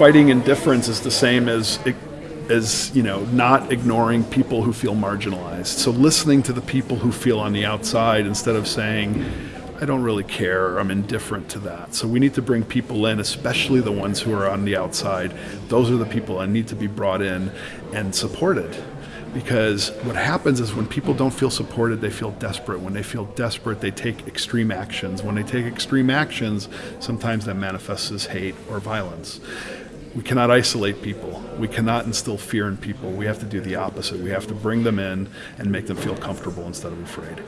fighting indifference is the same as as you know not ignoring people who feel marginalized so listening to the people who feel on the outside instead of saying I don't really care. I'm indifferent to that. So we need to bring people in, especially the ones who are on the outside. Those are the people that need to be brought in and supported. Because what happens is when people don't feel supported, they feel desperate. When they feel desperate, they take extreme actions. When they take extreme actions, sometimes that manifests as hate or violence. We cannot isolate people. We cannot instill fear in people. We have to do the opposite. We have to bring them in and make them feel comfortable instead of afraid.